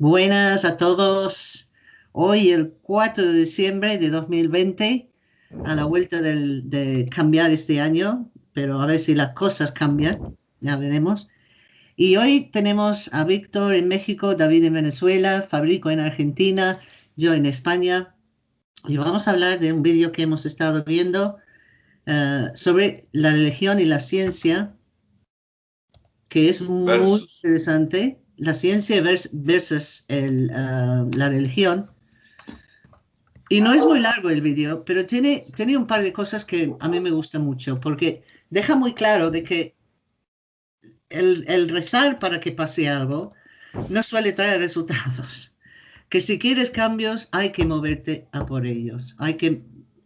Buenas a todos. Hoy el 4 de diciembre de 2020, a la vuelta de cambiar este año, pero a ver si las cosas cambian, ya veremos. Y hoy tenemos a Víctor en México, David en Venezuela, Fabrico en Argentina, yo en España. Y vamos a hablar de un vídeo que hemos estado viendo eh, sobre la religión y la ciencia, que es muy interesante la ciencia versus ah, la religión. Y no es muy largo el vídeo, pero tiene, tiene un par de cosas que a mí me gustan mucho, porque deja muy claro de que el rezar para que pase algo no suele traer resultados. Que si quieres cambios hay que moverte a por ellos, hay que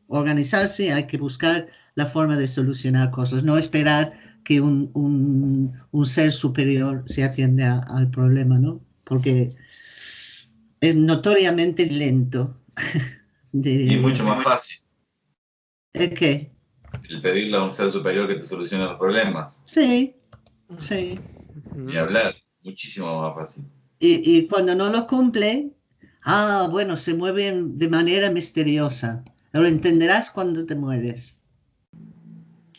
organizarse, hay que buscar la forma de solucionar cosas, no esperar que un, un, ser superior se atiende al problema, ¿no? Porque es notoriamente lento. Y mucho más fácil. ¿El qué? El pedirle a un ser superior que te solucione los problemas. Sí, sí. Y hablar, muchísimo más fácil. Y, y cuando no lo cumple, ah, bueno, se mueven de manera misteriosa. Lo entenderás cuando te mueres.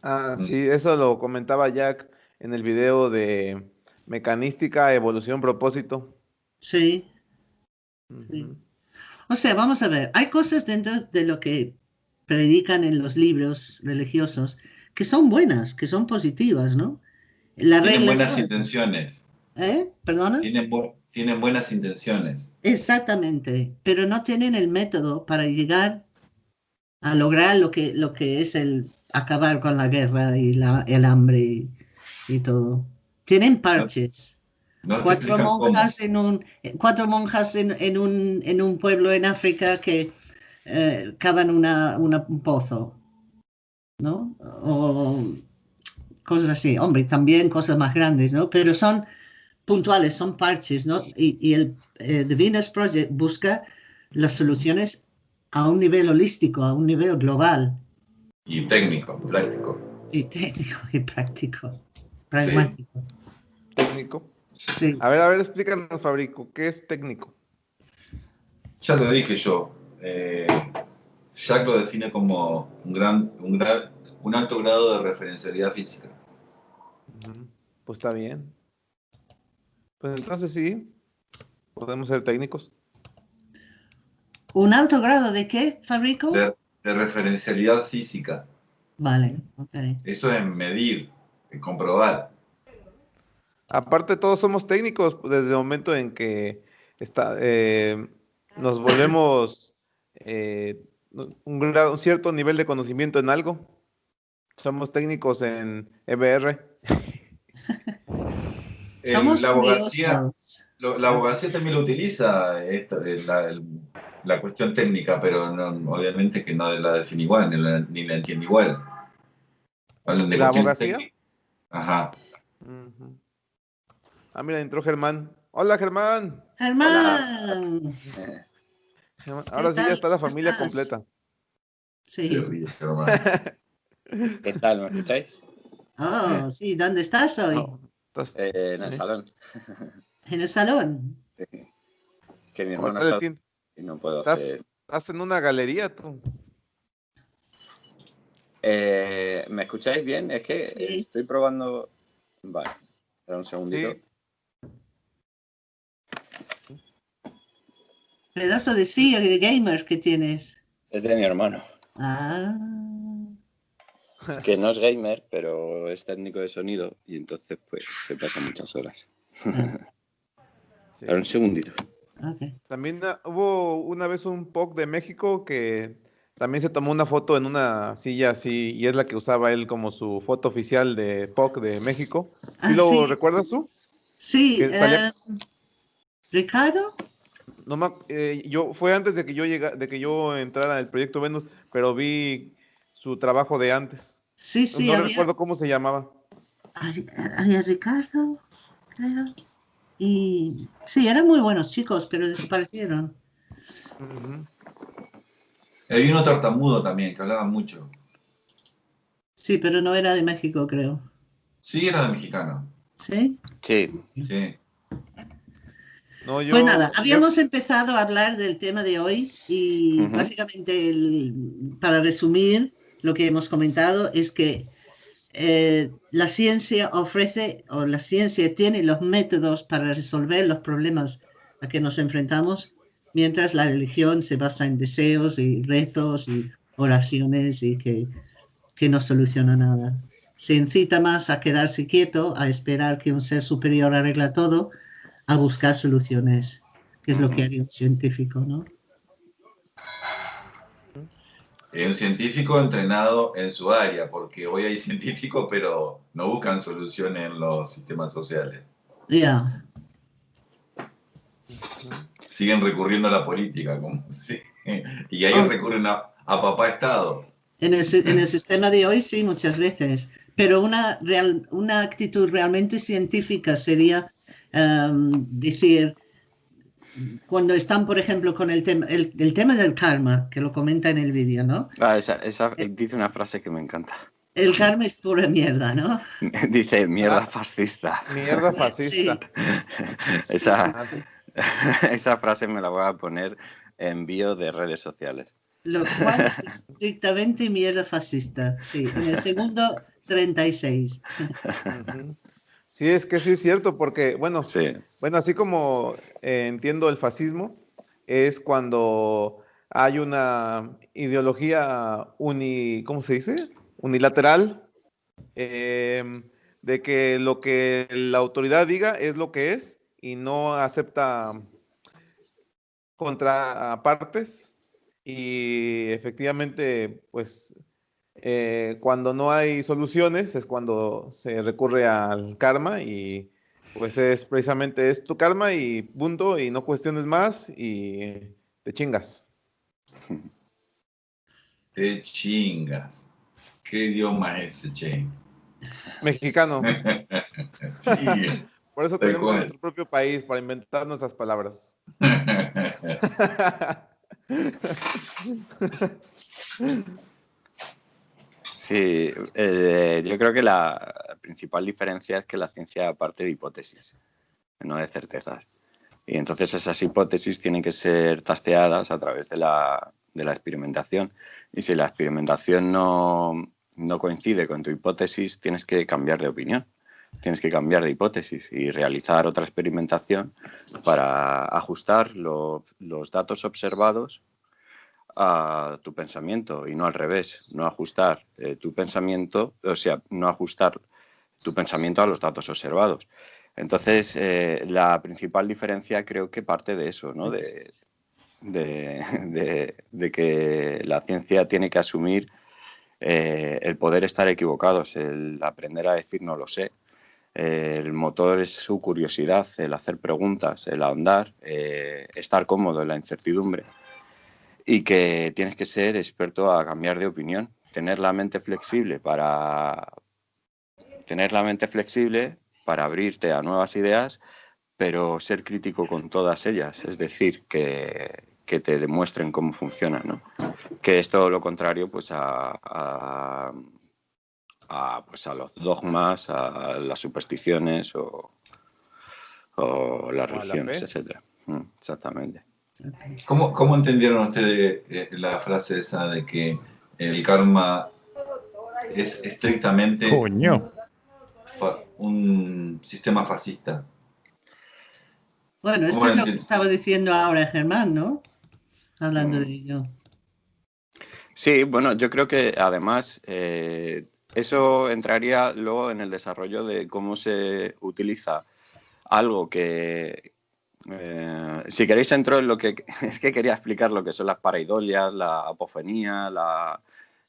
Ah, mm. sí, eso lo comentaba Jack en el video de mecanística, evolución, propósito. Sí. O sea, vamos a ver, hay cosas dentro de lo que predican en los libros religiosos que son buenas, que son positivas, ¿no? La tienen buenas intenciones. ¿Eh? ¿Perdona? Tienen, tienen buenas intenciones. Exactamente, pero no tienen el método para llegar a lograr lo que, lo que es el acabar con la guerra y la, el hambre y, todo. Tienen parches. cuatro, monjas en un, cuatro monjas en, en, un, en un pueblo en África que eh, cavan una, un pozo. ¿No? O cosas así. Hombre, también cosas más grandes, ¿no? Pero son puntuales, son parches, ¿no? Y, y el eh, The Venus Project busca las soluciones a un nivel holístico, a un nivel global. Y técnico, práctico. Y técnico y práctico. Pragmático. Técnico. Sí. A ver, a ver, explícanos, Fabrico, ¿qué es técnico? Ya lo dije yo. Eh, Jack lo define como un, gran, un, gran, un alto grado de referencialidad física. Pues está bien. Pues entonces sí, podemos ser técnicos. ¿Un alto grado de qué, Fabrico? de referencialidad física. Vale, ok. Eso es medir, comprobar. Aparte, todos somos técnicos desde el momento en que está, eh, nos volvemos eh, un, un, cierto nivel de conocimiento en algo. Somos técnicos en EBR. somos la abogacía, la abogacía también lo utiliza, esta, la, el, la cuestión técnica, pero obviamente que no la define igual, ni la, entiende igual. ¿La abogacía? Ajá. Ah, mira, entró Germán. Hola, Germán. Germán. Ahora sí ya está la familia completa. Sí. ¿Qué tal? ¿Me escucháis? Oh, sí. ¿Dónde estás hoy? Eh, en el salón. ¿En el salón? Que mi hermano está no puedo ¿Estás, hacer... ¿Estás en una galería tú? Eh, ¿Me escucháis bien? Es que estoy probando... Vale, espera un segundito. Pedazo de sí, de gamers que tienes. Es de mi hermano. Ah. Que no es gamer, pero es técnico de sonido y entonces pues se pasa muchas horas. Ah. Espera un segundito. También ah, hubo una vez un POC de México que también se tomó una foto en una silla así y es la que usaba él como su foto oficial de POC de México. Ah, ¿Sí lo recuerdas tú? Sí. Eh, ¿Ricardo? No eh, yo fue antes de que yo llegara, de que yo entrara el proyecto Venus, pero vi su trabajo de antes. Sí, sí. No, recuerdo cómo se llamaba. Había Ricardo, creo. Y sí, eran muy buenos chicos, pero desaparecieron. Hay uno tartamudo también, que hablaba mucho. Sí, pero no era de México, creo. Sí, era de mexicano. ¿Sí? Sí. Sí. pues nada, habíamos empezado a hablar del tema de hoy y básicamente para resumir lo que hemos comentado es que eh, la ciencia ofrece o la ciencia tiene los métodos para resolver los problemas a que nos enfrentamos, mientras la religión se basa en deseos y retos y oraciones y que, que no soluciona nada. Se incita más a quedarse quieto, a esperar que un ser superior arregla todo, a buscar soluciones, que es lo que haría un científico, ¿no? Un científico entrenado en su área, porque hoy hay científicos, pero no buscan soluciones en los sistemas sociales. Ya. Siguen recurriendo a la política, como, y ahí oh. recurren a, papá Estado. En el, en el, sistema de hoy sí, muchas veces, pero una, real, una actitud realmente científica sería um, decir, cuando están, por ejemplo, con el tema, el, tema del karma, que lo comenta en el vídeo, ¿no? Ah, esa, esa, eh, dice una frase que me encanta. El karma es pura mierda, ¿no? dice mierda fascista. Mierda fascista. esa, esa frase me la voy a poner en bio de redes sociales. Lo cual es estrictamente mierda fascista, sí. En el segundo, 36. Sí, es que sí es cierto, porque, bueno, bueno así como eh, entiendo el fascismo, es cuando hay una ideología uni, ¿cómo se dice? Unilateral, em, de que lo que la autoridad diga es lo que es y no acepta contrapartes y efectivamente, pues eh, cuando no hay soluciones es cuando se recurre al karma y pues es precisamente es tu karma y punto y no cuestiones más y te chingas. Te chingas. ¿Qué idioma es ese, Che? Mexicano. Por eso tenemos nuestro propio país, para inventar nuestras palabras. Sí, eh, yo creo que la principal diferencia es que la ciencia parte de hipótesis, no de certezas. Y entonces esas hipótesis tienen que ser tasteadas a través de la, experimentación. Y si la experimentación no, coincide con tu hipótesis, tienes que cambiar de opinión. Tienes que cambiar de hipótesis y realizar otra experimentación para ajustar los datos observados a tu pensamiento y no al revés, no ajustar eh, tu pensamiento, o sea, no ajustar tu pensamiento a los datos observados. Entonces, eh, la principal diferencia creo que parte de eso, ¿no? De, de, que la ciencia tiene que asumir eh, el poder estar equivocados, el aprender a decir no lo sé. el motor es su curiosidad, el hacer preguntas, el ahondar, estar cómodo en la incertidumbre y que tienes que ser experto a cambiar de opinión, tener la mente flexible para tener la mente flexible para abrirte a nuevas ideas, pero ser crítico con todas ellas, es decir, que, te demuestren cómo funcionan, ¿no? Que es todo lo contrario pues a, a, pues a los dogmas, a las supersticiones o, o las religiones, etc. Mm, exactamente. ¿Cómo, ¿Cómo, entendieron ustedes eh, la frase esa de que el karma es estrictamente Un, sistema fascista? Bueno, esto es lo que estaba diciendo ahora Germán, ¿no? Hablando de ello. Sí, bueno, yo creo que además eh, eso entraría luego en el desarrollo de cómo se utiliza algo que, eh, si queréis entro en lo que es que quería explicar lo que son las paraidolias, la apofenía, la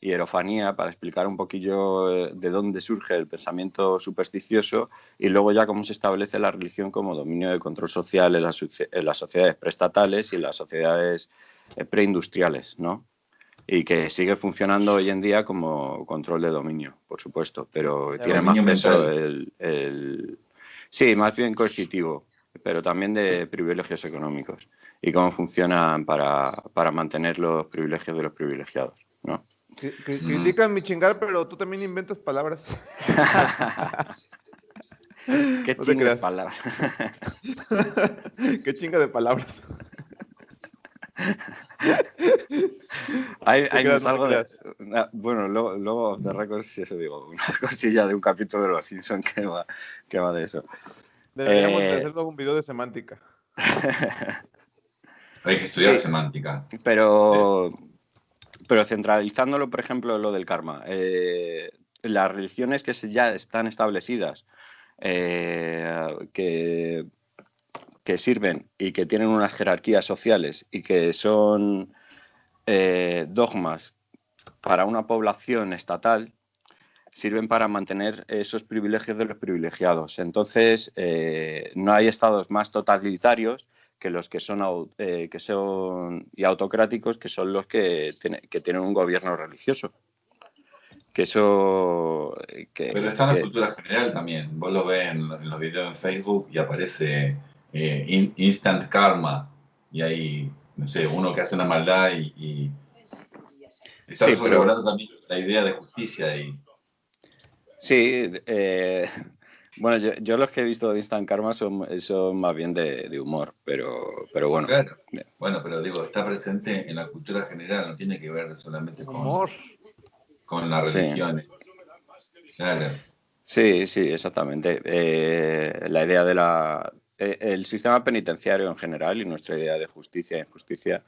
hierofanía, para explicar un poquillo eh, de dónde surge el pensamiento supersticioso y luego ya cómo se establece la religión como dominio de control social en las, sociedades preestatales y en las sociedades eh, preindustriales, ¿no? Y que sigue funcionando hoy en día como control de dominio, por supuesto, pero tiene más peso el, Sí, más bien coercitivo, pero también de privilegios económicos y cómo funcionan para, mantener los privilegios de los privilegiados. ¿no? Critican mi chingar, pero tú también inventas palabras. Qué No te chingas creas. palabras. Qué chinga de palabras. Hay, hay creas, algo de- una- bueno, luego, luego de récords, si eso digo, una cosilla de un capítulo de Los Simpsons que va, que va de eso. Deberíamos de Eh, hacer todo un video de semántica. Hay que estudiar Sí. semántica. Pero, pero centralizándolo, por ejemplo, lo del karma, eh, las religiones que se- ya están establecidas, eh, que, que sirven y que tienen unas jerarquías sociales y que son eh, dogmas para una población estatal, sirven para mantener esos privilegios de los privilegiados. Entonces, eh, no hay estados más totalitarios que los que son, eh, que son y autocráticos, que son los que, tiene- que tienen un gobierno religioso. Que eso... eh, Que, Pero está en la cultura general también. Vos lo ves en, en los videos en Facebook y aparece eh, in- instant karma. Y hay, no sé, uno que hace una maldad y, y está Sí, pero- también la idea de justicia ahí. Sí, eh, bueno, yo, yo los que he visto de Instant Karma son, son más bien de, de humor, pero, pero bueno. Claro. Bueno, pero digo, está presente en la cultura general, no tiene que ver solamente con, Humor. con las Sí. religiones. Claro. Sí, sí, exactamente. Eh, la idea de la... eh, el sistema penitenciario en general y nuestra idea de justicia e injusticia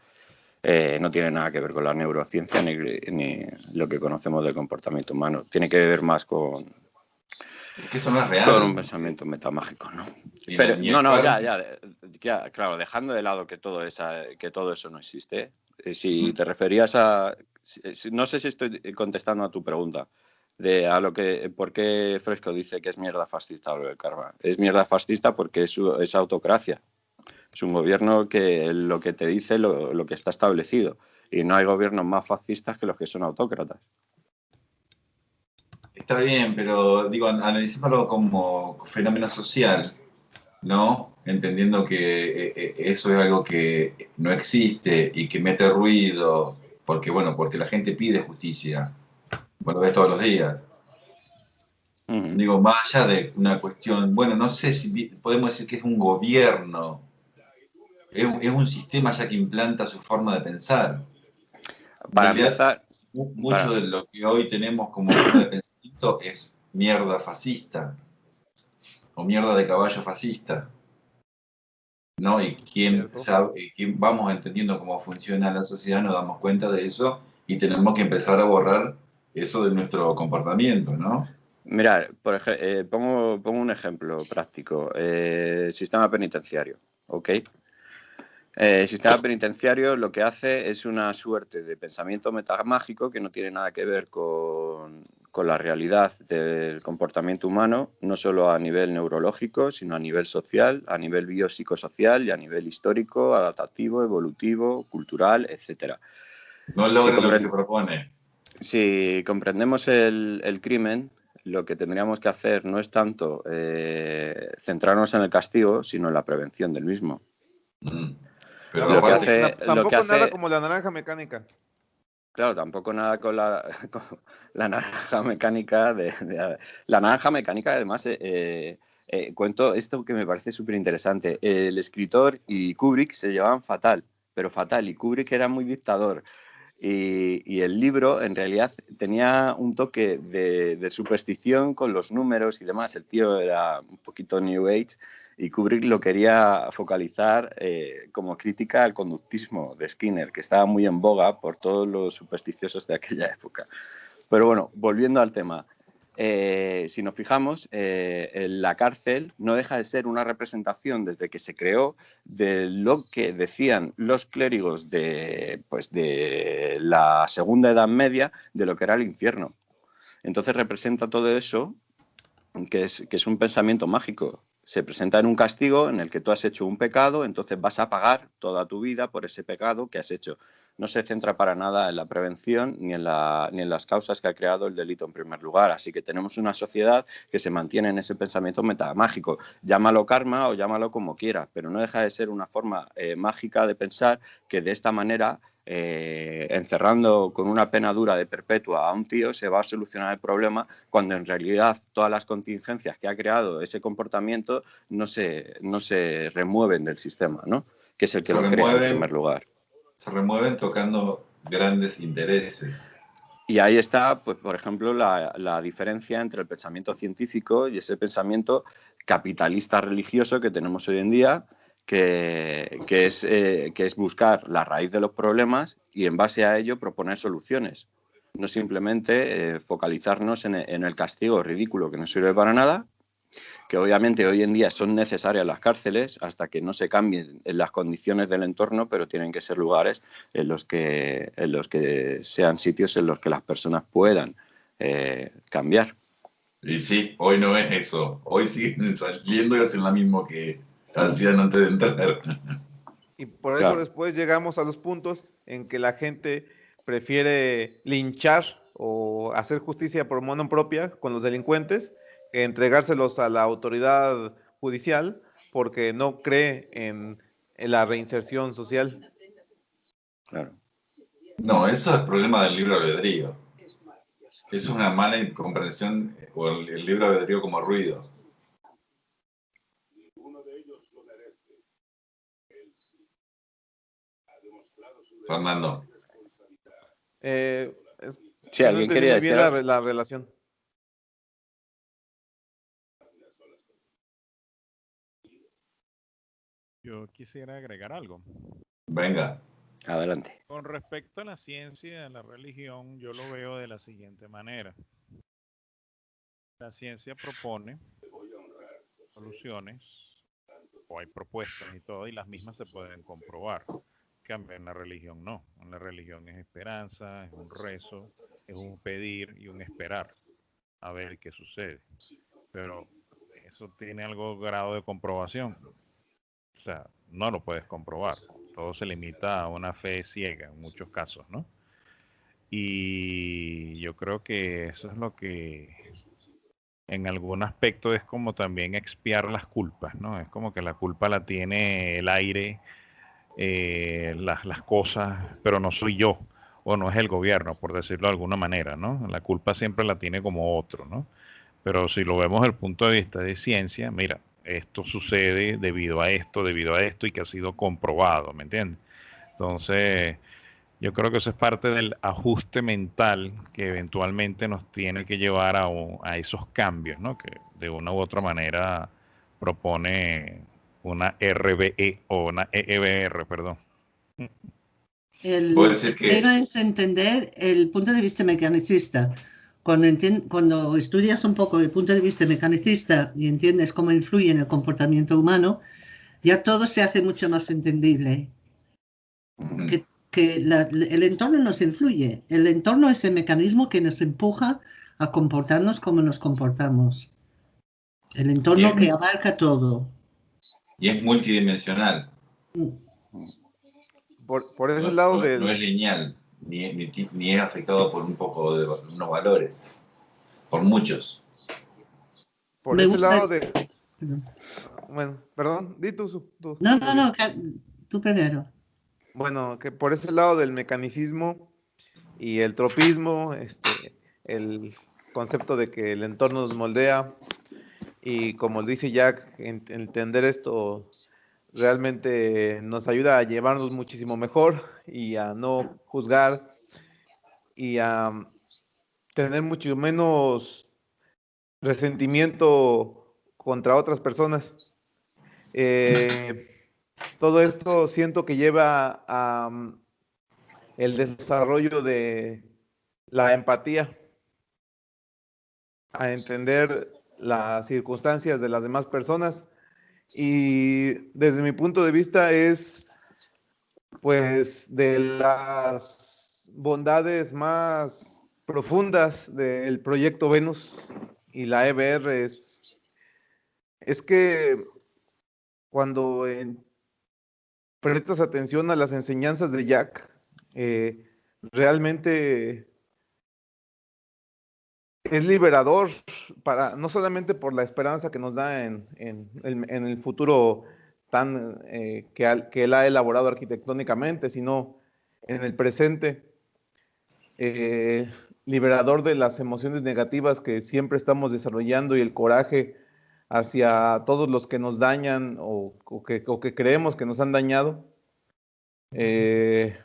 eh, no tiene nada que ver con la neurociencia ni, ni lo que conocemos del comportamiento humano. Tiene que ver más con, Es que eso no es real. con un pensamiento metamágico, ¿no? Pero, no, no, ya, ya, ya, claro, dejando de lado que todo, esa, que todo eso no existe, eh, si te referías a, no sé si estoy contestando a tu pregunta, de a lo que, ¿por qué Fresco dice que es mierda fascista lo del karma? Es mierda fascista porque es autocracia, es un gobierno que lo que te dice lo, lo que está establecido, y no hay gobiernos más fascistas que los que son autócratas. Está bien, pero digo, an- analicémoslo como fenómeno social, ¿no? Entendiendo que eh, eh, eso es algo que no existe y que mete ruido, porque bueno, porque la gente pide justicia. Lo ves todos los días. Digo, más allá de una cuestión, bueno, no sé si podemos decir que es un gobierno, es, un- es un sistema ya que implanta su forma de pensar. Para empezar, Mu- Mucho Para- de lo que hoy tenemos como forma de pensamiento es mierda fascista o mierda de caballo fascista. ¿No? Y Cierto. sabe, y quién vamos entendiendo cómo funciona la sociedad, nos damos cuenta de eso y tenemos que empezar a borrar eso de nuestro comportamiento, ¿no? Mira, por eh, pongo, pongo un ejemplo práctico. Eh, sistema penitenciario, ¿ok? Eh, el sistema penitenciario lo que hace es una suerte de pensamiento metamágico que no tiene nada que ver con, con la realidad del comportamiento humano, no solo a nivel neurológico, sino a nivel social, a nivel biopsicosocial y a nivel histórico, adaptativo, evolutivo, cultural, etcétera. No logra lo que se propone. Si comprendemos el, el crimen, lo que tendríamos que hacer no es tanto eh, centrarnos en el castigo, sino en la prevención del mismo. Mm. Pero Lo que lo tampoco nada como la naranja mecánica. Claro, tampoco nada con la, con la naranja mecánica. De, de- la naranja mecánica, además, eh, eh, eh, cuento esto que me parece súper interesante. El escritor y Kubrick se llevaban fatal, pero fatal, y Kubrick era muy dictador. Y, el libro, en realidad, tenía un toque de, de superstición con los números y demás. El tío era un poquito New Age y Kubrick lo quería focalizar eh, como crítica al conductismo de Skinner, que estaba muy en boga por todos los supersticiosos de aquella época. Pero bueno, volviendo al tema, eh, si nos fijamos, eh, la cárcel no deja de ser una representación desde que se creó de lo que decían los clérigos de, pues, de la Segunda Edad Media de lo que era el infierno. Entonces representa todo eso que es, que es un pensamiento mágico. Se presenta en un castigo en el que tú has hecho un pecado, entonces vas a pagar toda tu vida por ese pecado que has hecho. No se centra para nada en la prevención ni en, las causas que ha creado el delito en primer lugar. Así que tenemos una sociedad que se mantiene en ese pensamiento metamágico. Llámalo karma o llámalo como quieras, pero no deja de ser una forma eh, mágica de pensar que de esta manera eh, encerrando con una pena dura de perpetua a un tío se va a solucionar el problema cuando en realidad todas las contingencias que ha creado ese comportamiento no se, no se remueven del sistema, ¿no? que es el que lo crea en primer lugar. Se remueven tocando grandes intereses. Y ahí está, pues, por ejemplo, la, la, diferencia entre el pensamiento científico y ese pensamiento capitalista religioso que tenemos hoy en día, que, es, eh, que es buscar la raíz de los problemas y en base a ello proponer soluciones. No simplemente eh, focalizarnos en, en, el castigo ridículo que no sirve para nada, que obviamente hoy en día son necesarias las cárceles hasta que no se cambien las condiciones del entorno, pero tienen que ser lugares en los que, en los que sean sitios en los que las personas puedan eh, cambiar. Y sí, hoy no es eso. Hoy siguen saliendo y hacen lo mismo que, hacían antes de entrar. Y por eso después llegamos a los puntos en que la gente prefiere linchar o hacer justicia por mano propia con los delincuentes que entregárselos a la autoridad judicial porque no cree en, en la reinserción social. Claro. No, eso es problema del libro albedrío. Es una mala comprensión o el, el libro albedrío como ruido. Fernando. Eh, sí, alguien quería la, la, relación. Yo quisiera agregar algo. Venga. Adelante. Con respecto a la ciencia y a la religión, yo lo veo de la siguiente manera. La ciencia propone soluciones, o hay propuestas y todo, y las mismas se pueden comprobar cambio, en la religión no. En la religión es esperanza, es un rezo, es un pedir y un esperar a ver qué sucede. Pero eso tiene algo grado de comprobación. O sea, no lo puedes comprobar. Todo se limita a una fe ciega en muchos casos, ¿no? Y yo creo que eso es lo que en algún aspecto es como también expiar las culpas, ¿no? Es como que la culpa la tiene el aire, eh, las, las, cosas, pero no soy yo o no es el gobierno, por decirlo de alguna manera, ¿no? La culpa siempre la tiene como otro, ¿no? Pero si lo vemos desde el punto de vista de ciencia, mira, esto sucede debido a esto, debido a esto y que ha sido comprobado, ¿me entiendes? Entonces, yo creo que eso es parte del ajuste mental que eventualmente nos tiene que llevar a, a esos cambios, ¿no? Que de una u otra manera propone una RBE o una EEBR, perdón. El primero es entender el punto de vista mecanicista. Cuando, cuando estudias un poco el punto de vista mecanicista y entiendes cómo influye en el comportamiento humano, ya todo se hace mucho más entendible. Que, que la, el entorno nos influye. El entorno es el mecanismo que nos empuja a comportarnos como nos comportamos. El entorno que abarca todo y es multidimensional. Por, por ese lado de... No es lineal, ni, ni, ni, es afectado por un poco de unos valores, por muchos. Por ese lado de... Bueno, perdón, di tú. tú no, no, no, tú primero. Bueno, que por ese lado del mecanicismo y el tropismo, este, el concepto de que el entorno nos moldea, y como dice Jack, entender esto realmente nos ayuda a llevarnos muchísimo mejor y a no juzgar y a tener mucho menos resentimiento contra otras personas. Eh, todo esto siento que lleva a mm, el desarrollo de la empatía, a entender las circunstancias de las demás personas. Y desde mi punto de vista es pues de las bondades más profundas del proyecto Venus y la EBR es, es que cuando prestas atención a las enseñanzas de Jack, eh, realmente es liberador para no solamente por la esperanza que nos da en, en, en el futuro tan eh, que, que, él ha elaborado arquitectónicamente, sino en el presente, eh, liberador de las emociones negativas que siempre estamos desarrollando y el coraje hacia todos los que nos dañan o, que, creemos que nos han dañado. Eh,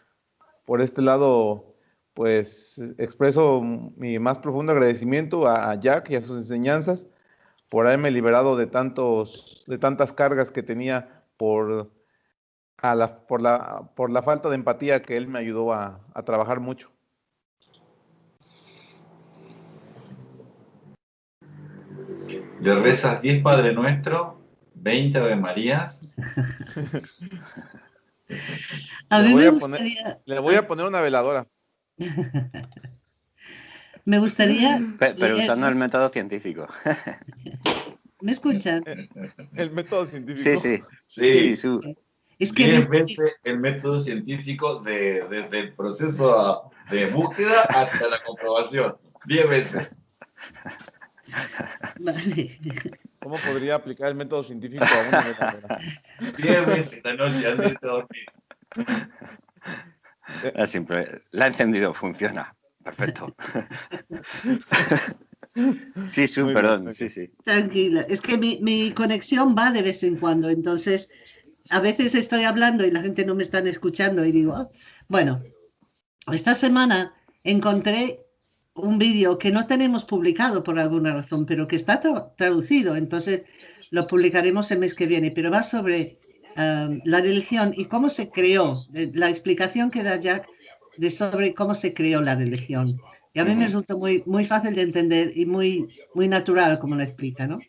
por este lado, pues expreso mi más profundo agradecimiento a, Jack y a sus enseñanzas por haberme liberado de, tantos, de tantas cargas que tenía por, la, por, la, por la falta de empatía que él me ayudó a trabajar mucho. Le rezas 10 Padre Nuestro, 20 Ave Marías. a mí me gustaría... le voy a poner una veladora. me gustaría... Pero, usando el método científico. ¿Me escuchan? El, método científico. Sí, sí. sí, Es que veces el método científico desde el proceso de búsqueda hasta la comprobación. 10 veces. ¿Cómo podría aplicar el método científico a una metáfora? Diez veces esta noche antes de dormir. Simple. La ha encendido, funciona. Perfecto. Sí, sí, perdón. sí, sí. Tranquila. Es que mi, mi, conexión va de vez en cuando. Entonces, a veces estoy hablando y la gente no me está escuchando y digo, ah". bueno, esta semana encontré un vídeo que no tenemos publicado por alguna razón, pero que está traducido, entonces lo publicaremos el mes que viene, pero va sobre um, la religión y cómo se creó, la explicación que da Jack de sobre cómo se creó la religión. Y a mí me resulta muy, muy fácil de entender y muy, muy natural como lo explica, ¿no?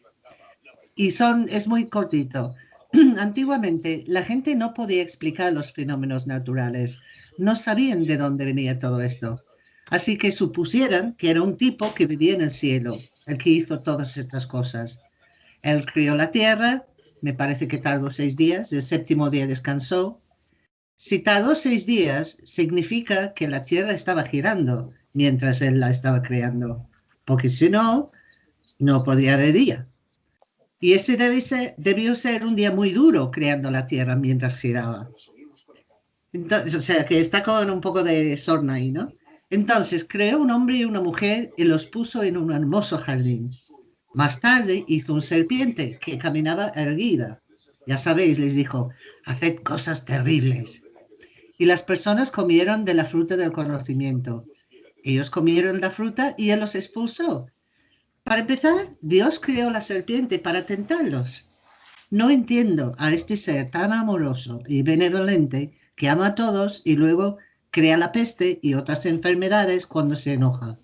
Y son, es muy cortito. Antiguamente la gente no podía explicar los fenómenos naturales, no sabían de dónde venía todo esto. Así que supusieran que era un tipo que vivía en el cielo, el que hizo todas estas cosas. Él crió la tierra, me parece que tardó seis días, el séptimo día descansó. Si tardó seis días, significa que la tierra estaba girando mientras él la estaba creando, porque si no, no podría haber día. Y ese debió ser un día muy duro creando la tierra mientras giraba. Entonces, o sea, que está con un poco de sorna ahí, ¿no? Entonces creó un hombre y una mujer y los puso en un hermoso jardín. Más tarde hizo un serpiente que caminaba erguida. Ya sabéis, les dijo, haced cosas terribles. Y las personas comieron de la fruta del conocimiento. Ellos comieron la fruta y él los expulsó. Para empezar, Dios creó la serpiente para tentarlos. No entiendo a este ser tan amoroso y benevolente que ama a todos y luego crea la peste y otras enfermedades cuando se enoja.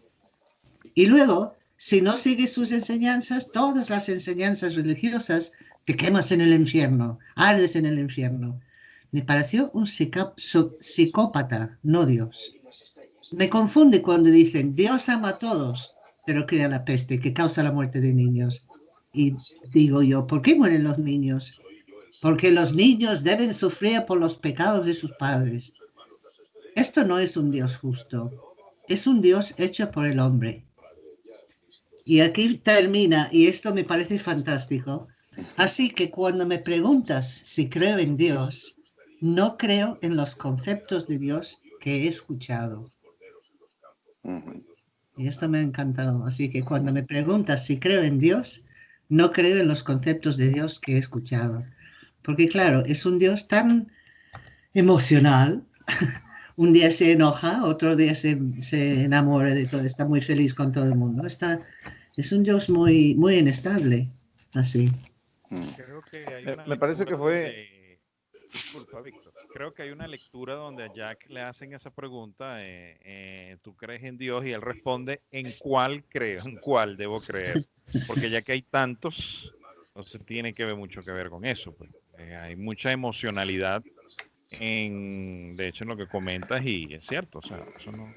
Y luego, si no sigues sus enseñanzas, todas las enseñanzas religiosas, te quemas en el infierno, ardes en el infierno. Me pareció un psicópata, no Dios. Me confunde cuando dicen, Dios ama a todos, pero crea la peste que causa la muerte de niños. Y digo yo, ¿por qué mueren los niños? Porque los niños deben sufrir por los pecados de sus padres. Esto no es un Dios justo, es un Dios hecho por el hombre. Y aquí termina, y esto me parece fantástico. Así que cuando me preguntas si creo en Dios, no creo en los conceptos de Dios que he escuchado. Y esto me ha encantado. Así que cuando me preguntas si creo en Dios, no creo en los conceptos de Dios que he escuchado. Porque claro, es un Dios tan emocional un día se enoja, otro día se, enamora de todo, está muy feliz con todo el mundo. Está, es un Dios muy, muy inestable, así. Mm. Eh, me parece que fue... Disculpa, Víctor. Creo que hay una lectura donde a Jack le hacen esa pregunta, eh, eh, ¿tú crees en Dios? Y él responde, ¿en cuál creo? ¿En cuál debo creer? Porque ya que hay tantos, entonces tiene que ver mucho que ver con eso. Pues. hay mucha emocionalidad en, de hecho, en lo que comentas y es cierto, o sea, eso no,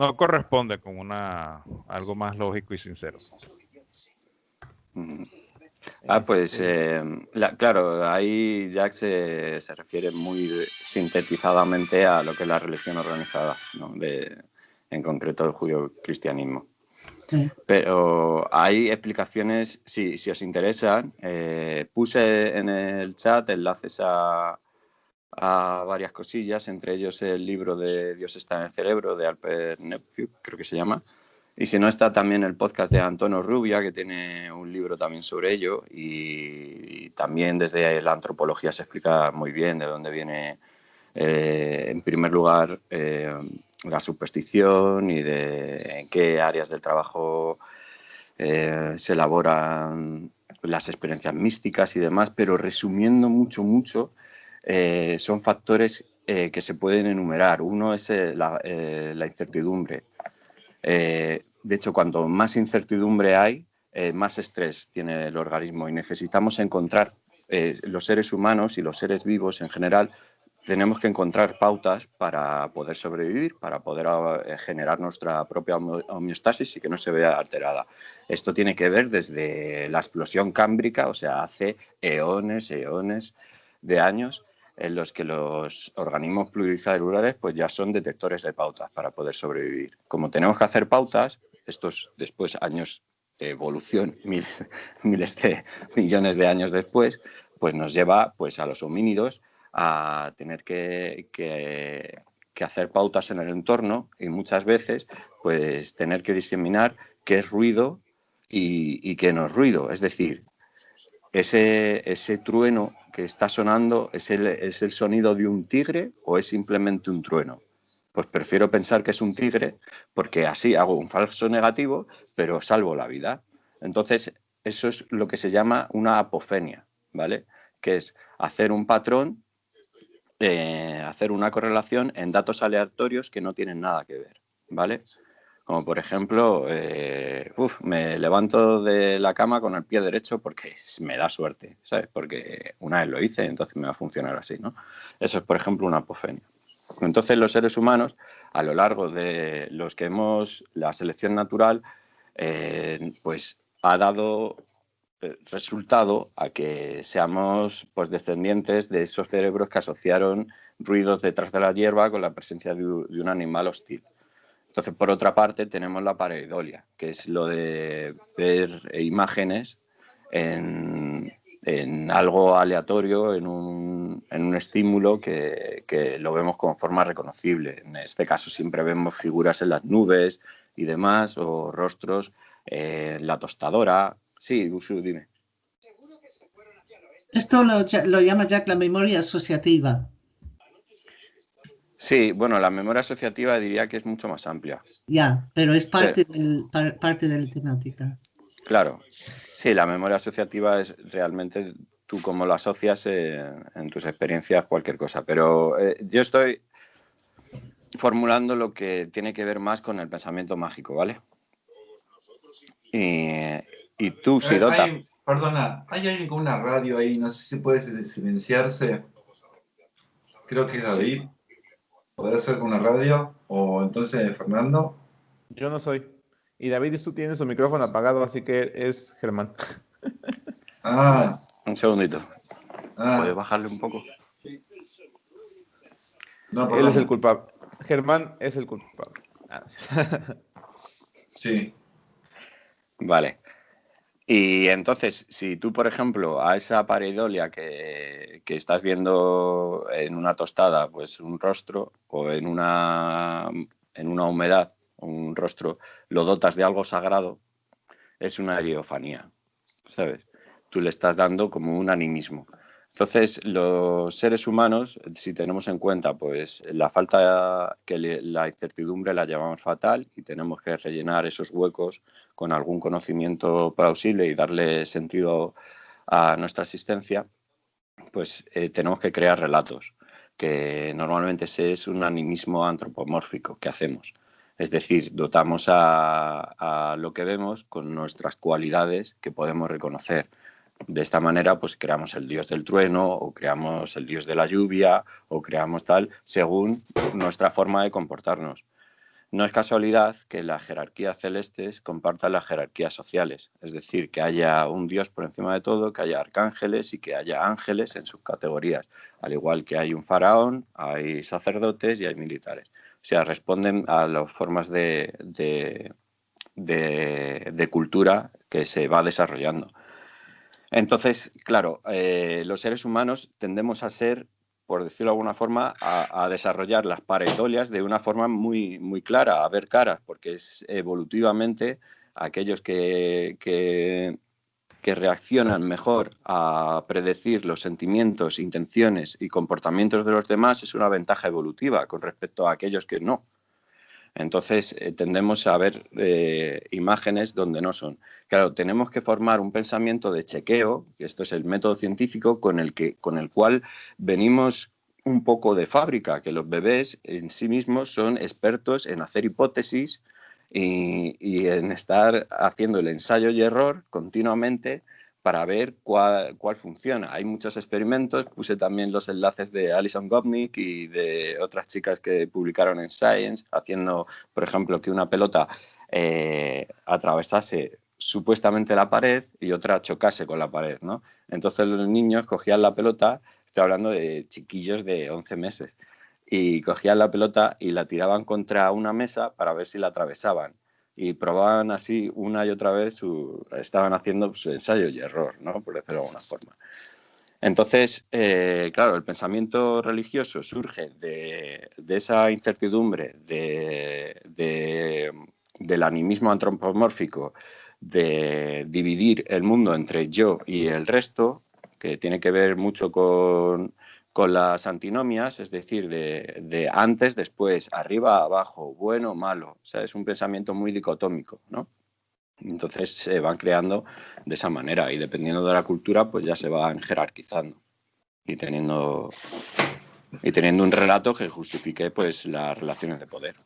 no corresponde con una algo más lógico y sincero. Ah, pues eh, claro, ahí Jack se, se, refiere muy sintetizadamente a lo que es la religión organizada, ¿no? de, en concreto el judío-cristianismo. Pero hay explicaciones, si, si os interesan, eh, puse en el chat enlaces a, a varias cosillas, entre ellos el libro de Dios está en el cerebro de Alper Nephew, creo que se llama. Y si no está también el podcast de Antonio Rubia, que tiene un libro también sobre ello. Y, también desde la antropología se explica muy bien de dónde viene, eh, en primer lugar, eh, la superstición y de en qué áreas del trabajo eh, se elaboran las experiencias místicas y demás. Pero resumiendo mucho, mucho, eh, son factores eh, que se pueden enumerar. Uno es eh, la, incertidumbre. de hecho, cuanto más incertidumbre hay, más estrés tiene el organismo y necesitamos encontrar, los seres humanos y los seres vivos en general, tenemos que encontrar pautas para poder sobrevivir, para poder generar nuestra propia homeostasis y que no se vea alterada. Esto tiene que ver desde la explosión cámbrica, o sea, hace eones, eones de años, en los que los organismos pluricelulares pues ya son detectores de pautas para poder sobrevivir. Como tenemos que hacer pautas, estos después años de evolución, miles, de millones de años después, pues nos lleva pues a los homínidos a tener que, que, hacer pautas en el entorno y muchas veces pues tener que diseminar qué es ruido y, y qué no es ruido. Es decir, ese, ese trueno que está sonando es el, es el sonido de un tigre o es simplemente un trueno. Pues prefiero pensar que es un tigre porque así hago un falso negativo, pero salvo la vida. Entonces, eso es lo que se llama una apofenia, ¿vale? Que es hacer un patrón, eh, hacer una correlación en datos aleatorios que no tienen nada que ver, ¿vale? Como por ejemplo, eh, me levanto de la cama con el pie derecho porque me da suerte, ¿sabes? Porque una vez lo hice, entonces me va a funcionar así, ¿no? Eso es, por ejemplo, una apofenia. Entonces, los seres humanos, a lo largo de los que hemos, la selección natural, eh, pues ha dado eh, resultado a que seamos pues, descendientes de esos cerebros que asociaron ruidos detrás de la hierba con la presencia de un animal hostil. Entonces, por otra parte, tenemos la pareidolia, que es lo de ver imágenes en, algo aleatorio, en un, estímulo que, lo vemos con forma reconocible. En este caso siempre vemos figuras en las nubes y demás, o rostros en la tostadora. Sí, Usu, dime. Esto lo, lo llama Jack la memoria asociativa. Sí, bueno, la memoria asociativa diría que es mucho más amplia. Ya, pero es parte, del, parte de la temática. Claro, sí, la memoria asociativa es realmente tú cómo lo asocias en tus experiencias, cualquier cosa. Pero eh, yo estoy formulando lo que tiene que ver más con el pensamiento mágico, ¿vale? Y, tú, eh, Sidota. perdona, ¿hay alguien con una radio ahí? No sé si puede silenciarse. Creo que es David. ¿Podrá ser con la radio? ¿O entonces Fernando? Yo no soy. Y David tú tiene su micrófono apagado, así que es Germán. Ah. Un segundito. Ah. ¿Puede bajarle un poco? No, Él es el culpable. Germán es el culpable. Ah, sí. Vale. Y entonces, si tú, por ejemplo, a esa pareidolia que, que, estás viendo en una tostada, pues un rostro, o en una, en una humedad, un rostro, lo dotas de algo sagrado, es una ariofanía, ¿sabes? Tú le estás dando como un animismo. Entonces, los seres humanos, si tenemos en cuenta pues la falta, que la incertidumbre la llamamos fatal y tenemos que rellenar esos huecos con algún conocimiento plausible y darle sentido a nuestra existencia, pues eh, tenemos que crear relatos, que normalmente ese es un animismo antropomórfico que hacemos. Es decir, dotamos a lo que vemos con nuestras cualidades que podemos reconocer de esta manera, pues creamos el dios del trueno o creamos el dios de la lluvia o creamos tal según nuestra forma de comportarnos. No es casualidad que las jerarquías celestes compartan las jerarquías sociales, es decir, que haya un dios por encima de todo, que haya arcángeles y que haya ángeles en sus categorías, al igual que hay un faraón, hay sacerdotes y hay militares. O sea, responden a las formas de, cultura que se va desarrollando. Entonces, claro, eh, los seres humanos tendemos a ser por decirlo de alguna forma, a, desarrollar las pareidolias de una forma muy, muy clara, a ver caras, porque es evolutivamente aquellos que, que, que, reaccionan mejor a predecir los sentimientos, intenciones y comportamientos de los demás es una ventaja evolutiva con respecto a aquellos que no. Entonces eh, tendemos a ver eh, imágenes donde no son. Claro, tenemos que formar un pensamiento de chequeo, que esto es el método científico con el, que, con el cual venimos un poco de fábrica, que los bebés en sí mismos son expertos en hacer hipótesis y, y en estar haciendo el ensayo y error continuamente para ver cuál, funciona. Hay muchos experimentos, puse también los enlaces de Alison Gopnik y de otras chicas que publicaron en Science, haciendo, por ejemplo, que una pelota eh, atravesase supuestamente la pared y otra chocase con la pared, ¿no? Entonces los niños cogían la pelota, estoy hablando de chiquillos de 11 meses, y cogían la pelota y la tiraban contra una mesa para ver si la atravesaban y probaban así una y otra vez, su, estaban haciendo su ensayo y error, ¿no? por decirlo de alguna forma. Entonces, eh, claro, el pensamiento religioso surge de, de esa incertidumbre de, de, del animismo antropomórfico, de dividir el mundo entre yo y el resto, que tiene que ver mucho con, con las antinomias, es decir, de, antes, después, arriba, abajo, bueno, malo. O sea, es un pensamiento muy dicotómico, ¿no? Entonces se van creando de esa manera y dependiendo de la cultura, pues ya se van jerarquizando y teniendo, y teniendo un relato que justifique pues las relaciones de poder.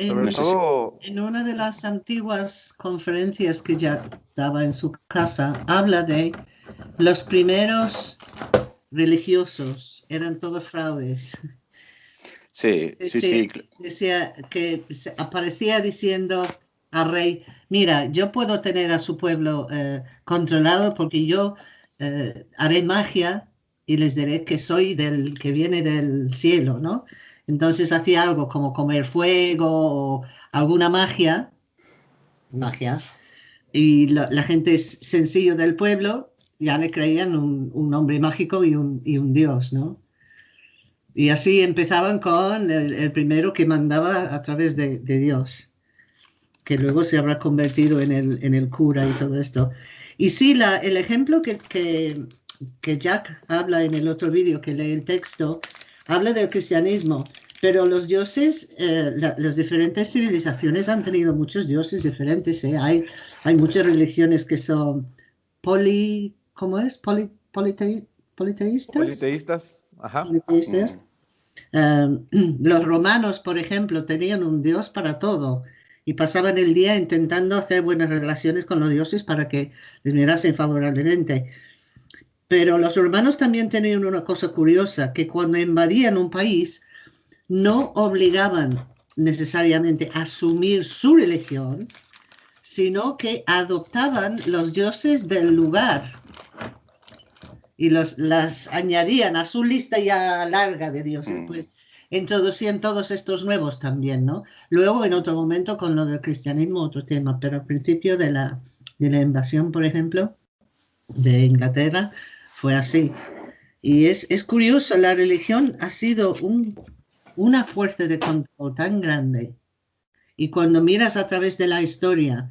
En, una de las antiguas conferencias que ya daba en su casa, habla de los primeros religiosos, eran todos fraudes. Sí, sí, sí. Decía que aparecía diciendo al rey, mira, yo puedo tener a su pueblo eh, controlado porque yo eh, haré magia y les diré que soy del que viene del cielo, ¿no? Entonces hacía algo como comer fuego o alguna magia, magia, y la, gente sencillo del pueblo ya le creían un, hombre mágico y un, dios, ¿no? Y así empezaban con el, primero que mandaba a través de, Dios, que luego se habrá convertido en el, en el cura y todo esto. Y sí, el ejemplo que, que, que Jack habla en el otro vídeo, que lee el texto, habla del cristianismo, pero los dioses, eh, las diferentes civilizaciones han tenido muchos dioses diferentes. ¿eh? Hay, hay muchas religiones que son poli, ¿cómo es? Poli, politeístas. Politeístas, ajá. Politeístas. Em, los romanos, por ejemplo, tenían un dios para todo y pasaban el día intentando hacer buenas relaciones con los dioses para que les mirasen favorablemente. Pero los romanos también tenían una cosa curiosa, que cuando invadían un país no obligaban necesariamente a asumir su religión, sino que adoptaban los dioses del lugar y los, las añadían a su lista ya larga de dioses. Mm. Pues introducían todos estos nuevos también, ¿no? Luego, en otro momento, con lo del cristianismo, otro tema, pero al principio de la, de la invasión, por ejemplo, de Inglaterra, fue así. Y es, es curioso, la religión ha sido un, una fuerza de control tan grande. Y cuando miras a través de la historia,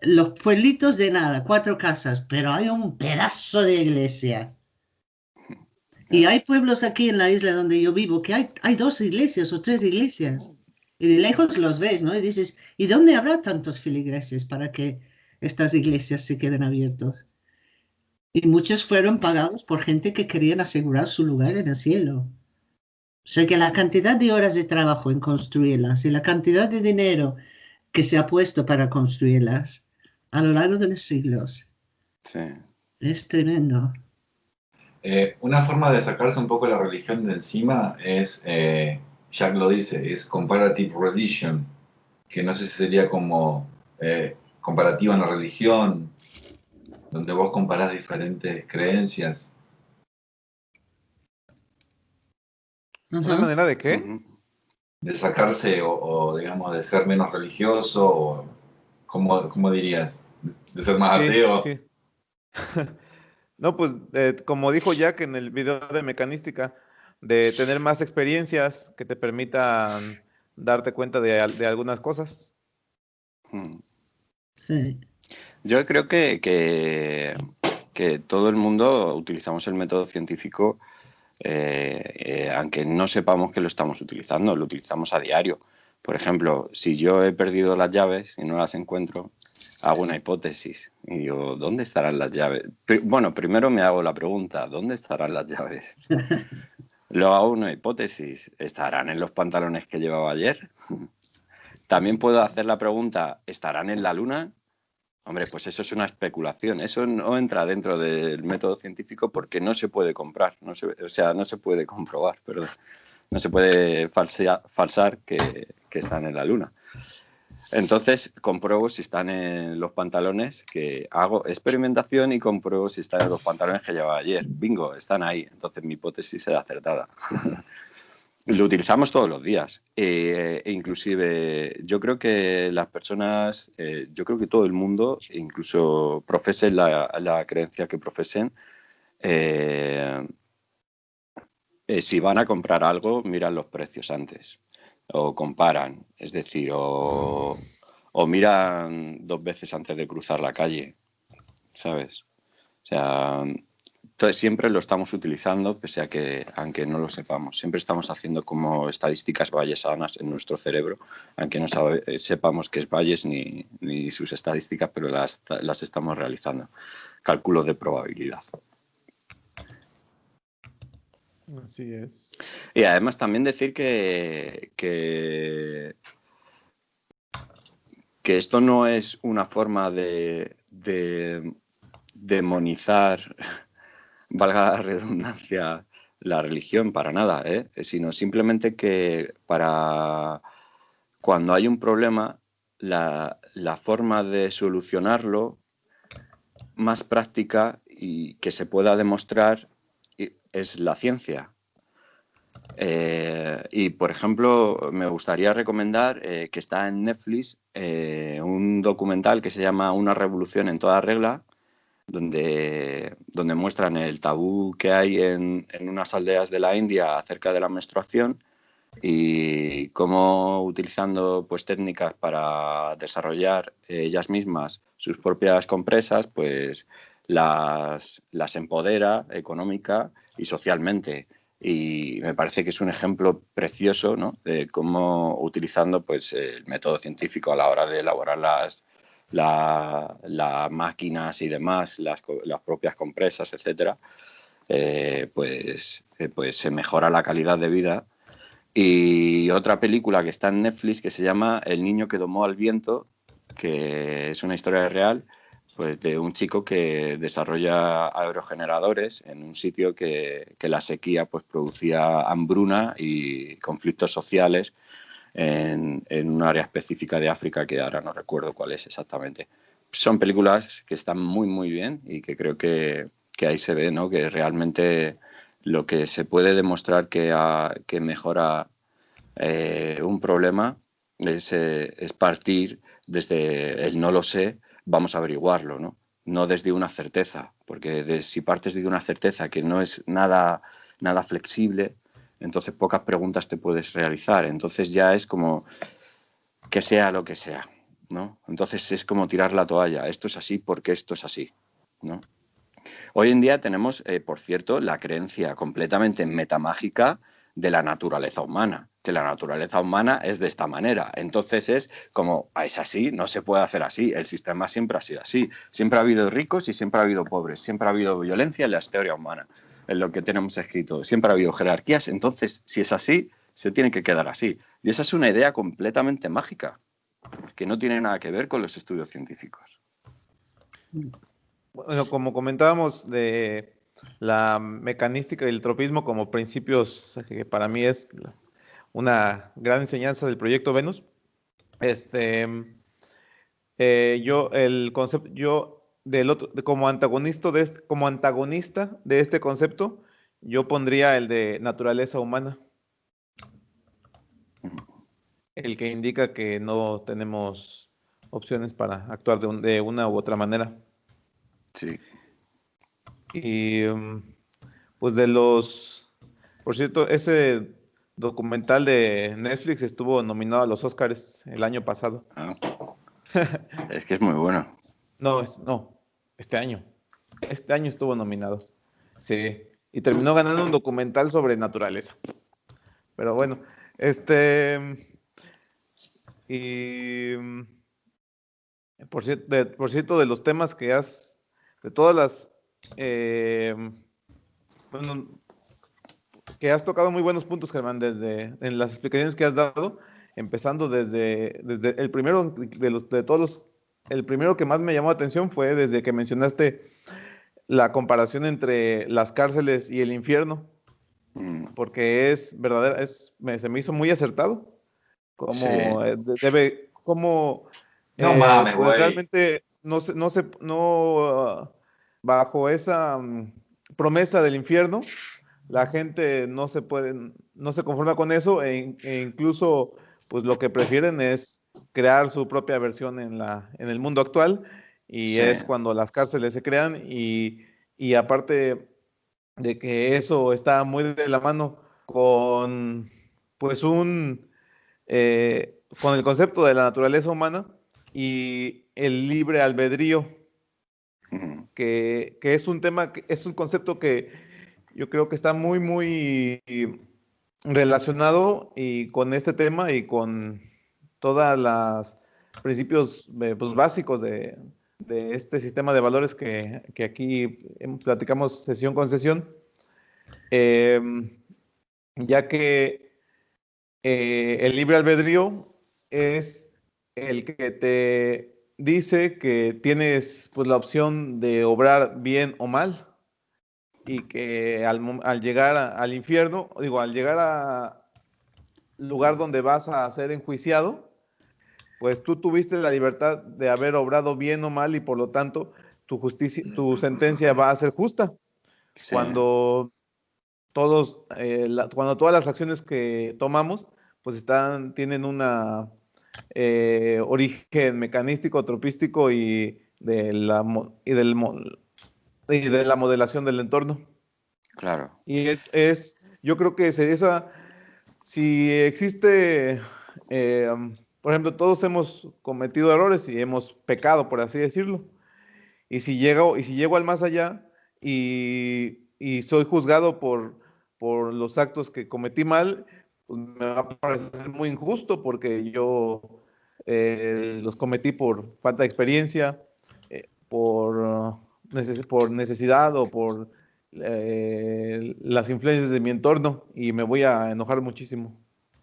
los pueblitos de nada, cuatro casas, pero hay un pedazo de iglesia. Y hay pueblos aquí en la isla donde yo vivo que hay, hay dos iglesias o tres iglesias. Y de lejos los ves, ¿no? Y dices, ¿y dónde habrá tantos filigreses para que estas iglesias se queden abiertos? Y muchos fueron pagados por gente que querían asegurar su lugar en el cielo. O sea que la cantidad de horas de trabajo en construirlas y la cantidad de dinero que se ha puesto para construirlas a lo largo de los siglos es tremendo. Eh, una forma de sacarse un poco la religión de encima es, eh, Jack lo dice, es comparative religion, que no sé si sería como eh, comparativa en la religión, donde vos comparás diferentes creencias. ¿Una manera de qué? De sacarse o, digamos, de ser menos religioso, o, ¿cómo, dirías? De ser más ateo. no, pues eh, como dijo Jack en el video de mecanística, de tener más experiencias que te permitan darte cuenta de, algunas cosas. Sí. Yo creo que, que, todo el mundo utilizamos el método científico, eh, eh, aunque no sepamos que lo estamos utilizando, lo utilizamos a diario. Por ejemplo, si yo he perdido las llaves y no las encuentro, hago una hipótesis y digo, ¿dónde estarán las llaves? Bueno, primero me hago la pregunta, ¿dónde estarán las llaves? Luego hago una hipótesis, ¿estarán en los pantalones que llevaba ayer? También puedo hacer la pregunta, ¿estarán en la luna? Hombre, pues eso es una especulación, eso no entra dentro del método científico porque no se puede comprar, no o sea, no se puede comprobar, perdón. No se puede falsar que, que están en la luna. Entonces compruebo si están en los pantalones que hago experimentación y compruebo si están en los pantalones que llevaba ayer. Bingo, están ahí. Entonces mi hipótesis será acertada. Lo utilizamos todos los días. Eh, e inclusive yo creo que las personas, eh, yo creo que todo el mundo, incluso profesen la, creencia que profesen, eh, si van a comprar algo, miran los precios antes o comparan, es decir, o, miran dos veces antes de cruzar la calle, ¿sabes? O sea, entonces siempre lo estamos utilizando, pese a que, aunque no lo sepamos, siempre estamos haciendo como estadísticas vallesanas en nuestro cerebro, aunque no sepamos qué es Valles ni, ni sus estadísticas, pero las, las estamos realizando. Cálculo de probabilidad. Así es. Y además también decir que, que, esto no es una forma de, demonizar, valga la redundancia, la religión para nada, ¿eh? sino simplemente que para cuando hay un problema, la, la forma de solucionarlo más práctica y que se pueda demostrar es la ciencia. Eh, y, por ejemplo, me gustaría recomendar eh, que está en Netflix un documental que se llama Una revolución en toda regla, donde, donde muestran el tabú que hay en, en, unas aldeas de la India acerca de la menstruación y cómo utilizando pues, técnicas para desarrollar ellas mismas sus propias compresas, pues las, las empodera económica y socialmente. Y me parece que es un ejemplo precioso ¿no? de cómo utilizando pues, el método científico a la hora de elaborar las, las máquinas y demás, las, las propias compresas, etcétera, eh, pues, eh, pues se mejora la calidad de vida. Y otra película que está en Netflix que se llama El niño que domó al viento, que es una historia real, pues de un chico que desarrolla aerogeneradores en un sitio que, la sequía pues producía hambruna y conflictos sociales en, un área específica de África que ahora no recuerdo cuál es exactamente. Son películas que están muy muy bien y que creo que, ahí se ve ¿no? que realmente lo que se puede demostrar que, que mejora eh, un problema es, eh, es partir desde el no lo sé vamos a averiguarlo, ¿no? No desde una certeza, porque si partes de una certeza que no es nada, nada flexible, entonces pocas preguntas te puedes realizar. Entonces ya es como que sea lo que sea, ¿no? Entonces es como tirar la toalla. Esto es así porque esto es así. Hoy en día tenemos, eh, por cierto, la creencia completamente metamágica de la naturaleza humana que la naturaleza humana es de esta manera. Entonces es como, ah, es así, no se puede hacer así, el sistema siempre ha sido así. Siempre ha habido ricos y siempre ha habido pobres, siempre ha habido violencia en la historia humana, en lo que tenemos escrito. Siempre ha habido jerarquías, entonces si es así, se tiene que quedar así. Y esa es una idea completamente mágica, que no tiene nada que ver con los estudios científicos. Bueno, como comentábamos de la mecanística y el tropismo como principios que para mí es una gran enseñanza del proyecto Venus. Este, eh, yo, el concepto, yo, del otro, como, antagonista de este, como antagonista de este concepto, yo pondría el de naturaleza humana. El que indica que no tenemos opciones para actuar de, de una u otra manera. Sí. Y mm, pues de los, por cierto, ese documental de Netflix estuvo nominado a los Oscars el año pasado. Ah. es que es muy bueno. No, es, no, este año. Este año estuvo nominado. Sí. Y terminó ganando un documental sobre naturaleza. Pero bueno, este. Y. Por cierto, de, por cierto, de los temas que has. De todas las. Eh, bueno, que has tocado muy buenos puntos, Germán, desde en las explicaciones que has dado, empezando desde, desde el primero de los de todos los el primero que más me llamó la atención fue desde que mencionaste la comparación entre las cárceles y el infierno, mm. porque es verdadera, es, se me hizo muy acertado. Como eh, debe, como no eh, mames, pues realmente no se, no se, no bajo esa mm, promesa del infierno, la gente no se puede, no se conforma con eso e, e incluso, pues lo que prefieren es crear su propia versión en, la, en el mundo actual y es cuando las cárceles se crean y, y, aparte de que eso está muy de la mano con pues un eh, con el concepto de la naturaleza humana y el libre albedrío que, que, es un tema es un concepto que yo creo que está muy muy relacionado y con este tema y con todos los principios eh, pues, básicos de, este sistema de valores que, aquí platicamos sesión con sesión, em, ya que eh, el libre albedrío es el que te dice que tienes pues, la opción de obrar bien o mal y que al, llegar al infierno, digo, al llegar a lugar donde vas a ser enjuiciado, pues tú tuviste la libertad de haber obrado bien o mal y por lo tanto tu justicia, tu sentencia va a ser justa. Cuando todos, eh, cuando todas las acciones que tomamos, pues están, tienen una eh, origen mecanístico, tropístico y de la y del y de la modelación del entorno. Claro. Y es, es yo creo que sería esa, si existe eh, por ejemplo, todos hemos cometido errores y hemos pecado, por así decirlo. Y si llego, y si llego al más allá y, soy juzgado por, los actos que cometí mal, pues me va a parecer muy injusto porque yo eh, los cometí por falta de experiencia, eh, por, por necesidad o por eh, las influencias de mi entorno y me voy a enojar muchísimo.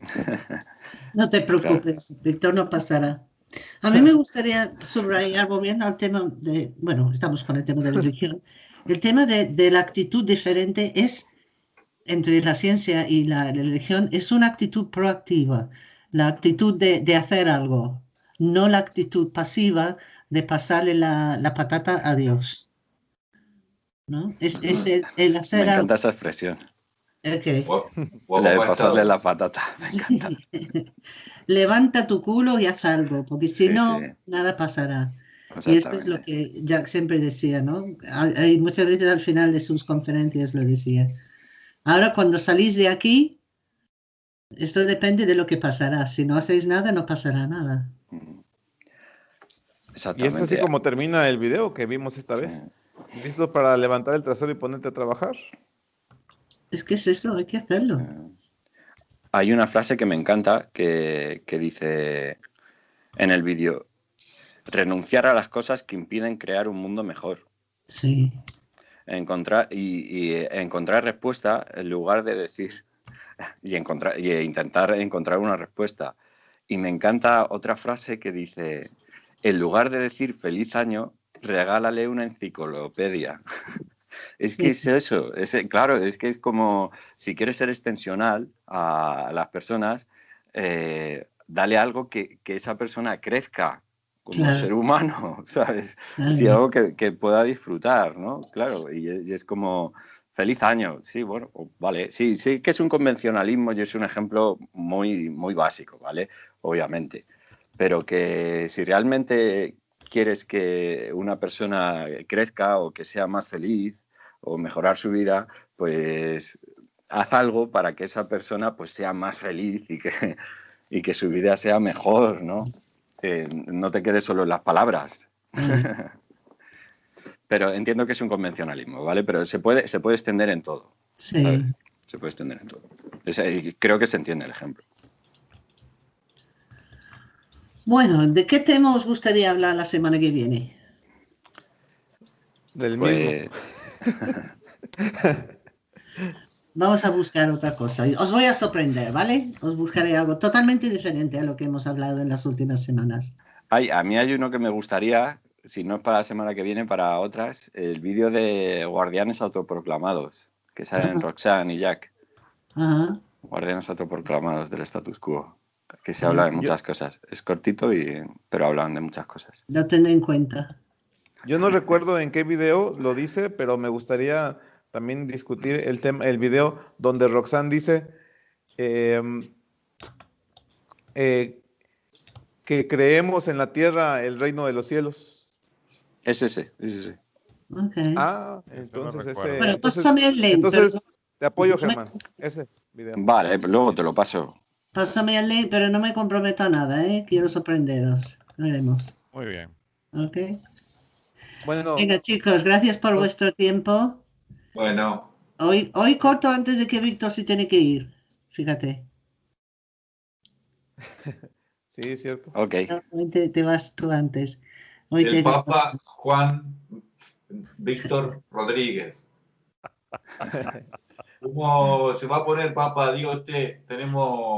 No te preocupes, Víctor, no pasará. A mí me gustaría subrayar, volviendo al tema de, bueno, estamos con el tema de la religión, el tema de, la actitud diferente es, entre la ciencia y la, religión, es una actitud proactiva, la actitud de, hacer algo, no la actitud pasiva de pasarle la, patata a Dios. ¿no? Es, el, hacer Me encanta esa expresión. Okay. pasarle la patata. Levanta tu culo y haz algo, porque si no, nada pasará. Y esto es lo que Jack siempre decía, ¿no? Hay muchas veces al final de sus conferencias lo decía. Ahora cuando salís de aquí, esto depende de lo que pasará. Si no hacéis nada, no pasará nada. Y es así como termina el video que vimos esta vez. ¿Listo para levantar el trasero y ponerte a trabajar? Es que es eso, hay que hacerlo. Hay una frase que me encanta que, dice en el vídeo, renunciar a las cosas que impiden crear un mundo mejor. Sí. Encontrar, y, encontrar respuesta en lugar de decir y, encontrar, y intentar encontrar una respuesta. Y me encanta otra frase que dice, en lugar de decir feliz año, regálale una enciclopedia. Es que es eso, es, claro, es que es como si quieres ser extensional a las personas, eh, dale algo que, esa persona crezca como ser humano, ¿sabes? Y algo que, pueda disfrutar, ¿no? Claro, y, es como, feliz año, sí, bueno, vale, sí, sí que es un convencionalismo y es un ejemplo muy, muy básico, ¿vale? Obviamente, pero que si realmente quieres que una persona crezca o que sea más feliz o mejorar su vida, pues haz algo para que esa persona pues sea más feliz y que, y que su vida sea mejor, ¿no? No te quedes solo en las palabras. Pero entiendo que es un convencionalismo, ¿vale? Pero se puede, se puede extender en todo. Sí. ¿vale? Se puede extender en todo. Es- y creo que se entiende el ejemplo. Bueno, ¿de qué tema os gustaría hablar la semana que viene? Del Pues, mismo. Vamos a buscar otra cosa. Os voy a sorprender, ¿vale? Os buscaré algo totalmente diferente a lo que hemos hablado en las últimas semanas. hay, a mí hay uno que me gustaría, si no es para la semana que viene, para otras, el vídeo de guardianes autoproclamados, que salen Roxanne y Jack, Ajá. guardianes autoproclamados del status quo, que se habla de muchas cosas. Es cortito, y, pero hablan de muchas cosas. Lo tendré en cuenta. Yo no recuerdo en qué video lo dice, pero me gustaría también discutir el tema, el video donde Roxanne dice em, eh, que creemos en la tierra el reino de los cielos. Es ese, es ese. Ok. Ah, no entonces ese. bueno, pásame el link. entonces pero- te apoyo, Germán. Ese video. Vale, pues luego te lo paso. Pásame el link, pero no me comprometo a nada, ¿eh? Quiero sorprenderos. Veremos. Muy bien. Ok. Bueno, Venga, chicos, gracias por vuestro tiempo. Bueno, Hoy, hoy corto antes de que Víctor se tiene que ir. Fíjate. sí, es cierto. Ok. Normalmente te vas tú antes. Hoy el te- Papa Juan Víctor Rodríguez. ¿Cómo se va a poner Papa? Digo usted, tenemos